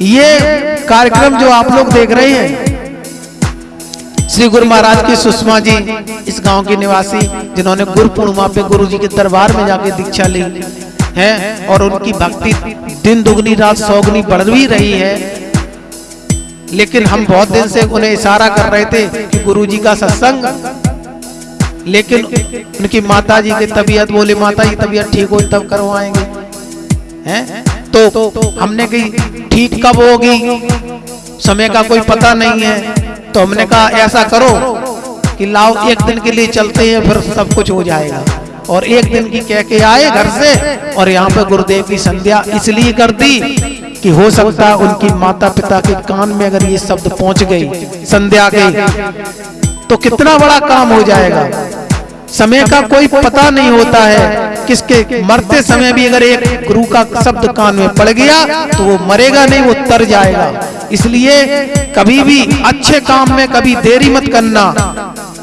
ये कार्यक्रम जो आप लोग देख रहे हैं, श्री गुरु महाराज की सुषमा जी, इस गाँव की निवासी, जिन्होंने गुरु पूर्णिमा पे गुरु जी के दरबार में जाके दीक्षा ली है, और उनकी भक्ति दिन दुगनी, रात सौगनी बढ़ भी रही है। लेकिन हम बहुत दिन से उन्हें इशारा कर रहे थे कि गुरु जी का सत्संग, लेकिन उनकी माता जी की तबीयत बोले माता जी तबीयत ठीक हो, तब करवाएँगे। हैं? तो हमने कही, ठीक कब होगी? समय का कोई पता नहीं है। तो हमने कहा, ऐसा करो कि लाओ, एक दिन के लिए चलते हैं, फिर सब कुछ हो जाएगा। और एक दिन की कह के आए घर से, और यहाँ पे गुरुदेव की संध्या इसलिए कर दी कि हो सकता है उनकी माता पिता के कान में अगर ये शब्द पहुँच गई, संध्या गई तो कितना बड़ा काम हो जाएगा। समय का कोई पता नहीं होता है। किसके मरते समय भी अगर एक गुरु का शब्द कान में पड़ गया तो वो मरेगा नहीं वो तर जाएगा। इसलिए कभी भी अच्छे काम में कभी देरी मत करना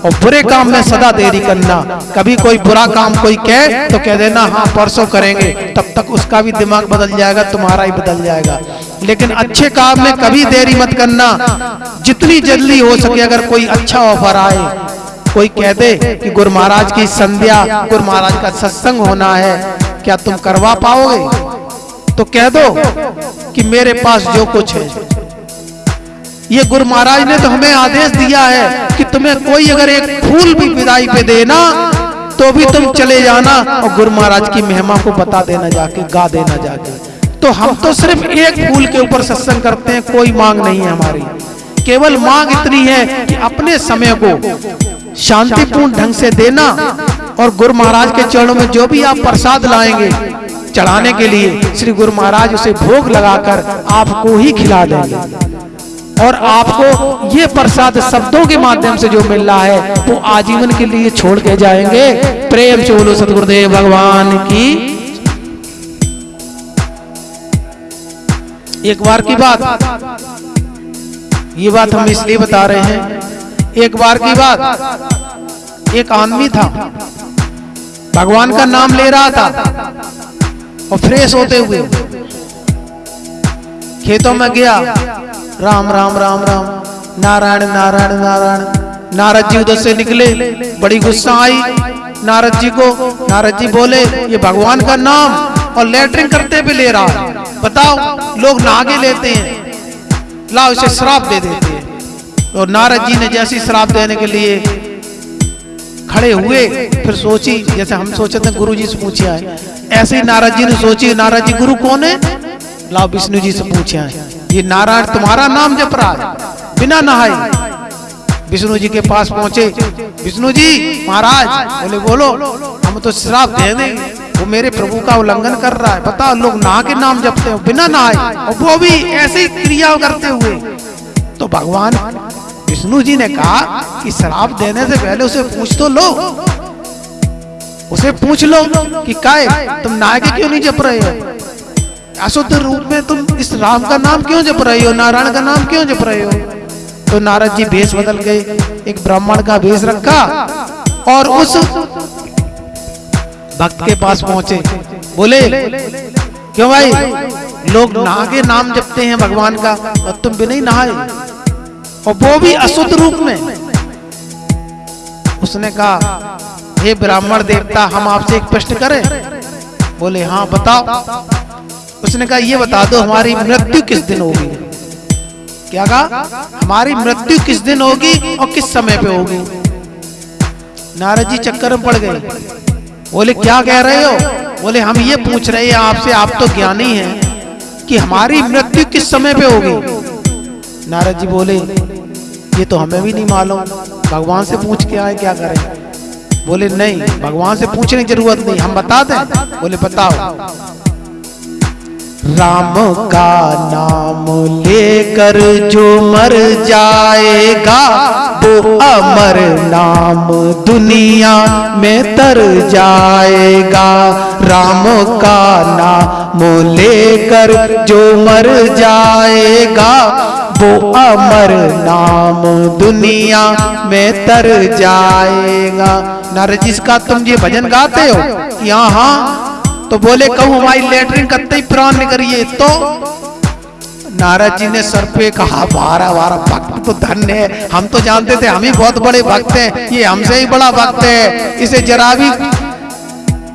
और बुरे काम में सदा देरी करना। कभी कोई बुरा काम कोई कहे तो कह देना हाँ परसों करेंगे। तब तक उसका भी दिमाग बदल जाएगा तुम्हारा ही बदल जाएगा। लेकिन अच्छे काम में कभी देरी मत करना। जितनी जल्दी हो सके अगर कोई अच्छा ऑफ़र आए। कोई कह दे कि गुरु महाराज की संध्या, गुरु महाराज का सत्संग होना है, क्या तुम करवा पाओगे? तो कह दो कि मेरे पास जो कुछ है। ये गुरु महाराज ने तो हमें आदेश दिया है कि तुम्हें कोई अगर एक फूल भी विदाई पे देना तो भी तुम चले जाना और गुरु महाराज की महिमा को बता देना जाके, गा देना जाके। तो हम तो सिर्फ़ एक फूल के ऊपर सत्संग करते हैं, कोई मांग नहीं है हमारी। केवल मांग इतनी है कि अपने समय को शांतिपूर्ण ढंग से देना और गुरु महाराज के चरणों में जो भी आप प्रसाद लाएँगे, चढ़ाने के लिए श्री गुरु महाराज उसे भोग लगाकर आपको ही खिला देंगे। और आपको ये प्रसाद शब्दों के माध्यम से जो मिल रहा है, वो आजीवन के लिए छोड़ के जाएँगे। प्रेम से बोलो, सतगुरुदेव भगवान की। एक बार की बात। ये बात हम इसलिए बता रहे हैं एक बार की बात। एक आदमी था। भगवान का नाम ले रहा था। और फ्रेश होते हुए खेतों में गया। राम राम राम राम। नारायण नारायण नारायण। नारद जी उधर से निकले। बड़ी गुस्सा आई। नारद जी को नारद जी बोले, ये भगवान का नाम और लेटरिंग करते भी ले रहा बताओ, लोग नागे लेते हैं। लाओ इसे श्राप दे देते और नारद जी ने जैसी श्राप देने के लिए खड़े हुए, फिर सोची, जैसे हम सोचे थे गुरु जी से पूछे आए। ऐसे ही नारद जी ने सोची, नारद जी, गुरु कौन है? लाओ विष्णु जी से पूछे आए। ये नारायण, तुम्हारा नाम जप रहा है, बिना नहाए। विष्णु जी के पास पहुँचे। विष्णु जी, महाराज, बोले, बोलो, हम तो श्राप दे देंगे। वो मेरे प्रभु का उल्लंघन कर रहा है। बताओ, लोग नहा के नाम जपते हो, बिना नहाए। और वो भी ऐसी क्रिया करते हुए। तो भगवान विष्णु जी ने कहा कि शराब देने से पहले उसे पूछ तो लो। उसे पूछ लो कि काय, तुम नहा के क्यों नहीं जप रहे हो? अशुद्ध रूप में तुम इस राम का नाम क्यों जप रहे हो? नारायण का नाम क्यों जप रहे हो? तो नारद जी भेष बदल गए, एक ब्राह्मण का भेष रखा और उस भक्त के पास पहुँचे। बोले, क्यों भाई? लोग नहा के नाम जपते हैं भगवान का और तुम भी नहीं नहाए? और वो भी अशुद्ध रूप में। उसने कहा, हे ब्राह्मण देवता, हम आपसे एक प्रश्न करें? बोले हाँ बताओ। उसने कहा, ये बता दो, हमारी मृत्यु किस दिन होगी? क्या कहा? हमारी मृत्यु किस दिन होगी और किस समय पे होगी? नारद जी चक्कर में पड़ गए। बोले, क्या कह रहे हो? बोले, हम ये पूछ रहे हैं आपसे, आप तो ज्ञानी हैं कि हमारी मृत्यु किस समय पे होगी? नारद जी बोले ये तो हमें भी नहीं मालूम। भगवान से पूछ के आए, क्या करें? बोले, नहीं, भगवान से पूछने की ज़रूरत नहीं, हम बता दें। बोले, बताओ। राम का नाम लेकर जो मर जाएगा, वो अमर नाम दुनिया में तर जाएगा। राम का नाम लेकर जो मर जाएगा वो अमर नाम, दुनिया में तर जाएगा। नारद जिसका तुम ये भजन गाते हो? कि हाँ तो बोले, कहूँ, हमारी लेटरिन कत्ते प्राण करिए तो नारद जी ने सर पे कहा, बारह बारह भक्त तो धन्य है। हम तो जानते थे, हम ही बहुत बड़े भक्त हैं। ये हमसे ही बड़ा भक्त है। इसे जरा भी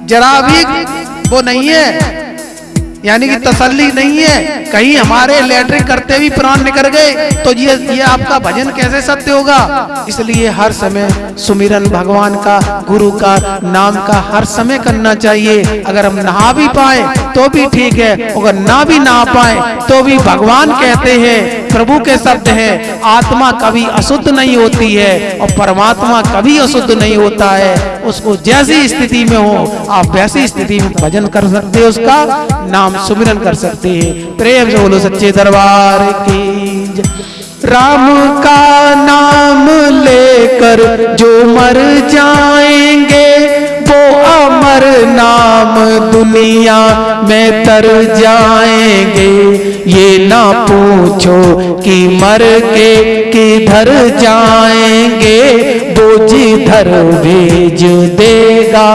जरा भी वो नहीं है। यानी कि तसल्ली नहीं है। कहीं हमारे लेटरिंग करते भी प्राण निकल गए तो ये ये आपका भजन कैसे सत्य होगा? इसलिए हर समय सुमिरन भगवान का, गुरु का, नाम का हर समय करना चाहिए। अगर हम नहा भी पाए तो भी ठीक है अगर ना भी नहा पाए तो भी भगवान कहते हैं। प्रभु के शब्द है। आत्मा कभी अशुद्ध नहीं होती है और परमात्मा कभी अशुद्ध नहीं होता है। उसको जैसी स्थिति में हो आप वैसी स्थिति में भजन कर सकते हो उसका नाम सुमिरन कर सकते हैं। प्रेम से बोलो सच्चे दरबार की राम का नाम लेकर जो मर जाएँगे नाम दुनिया में तर जाएँगे। ये ना पूछो कि मर के किधर जाएँगे। वो जिधर भेज देगा,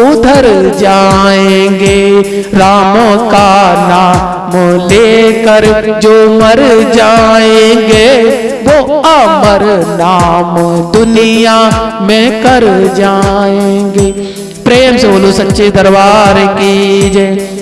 उधर जाएँगे। राम का नाम लेकर जो मर जाएँगे, वो अमर नाम दुनिया में कर जाएँगे। प्रेम से बोलो सच्चे दरबार की जय।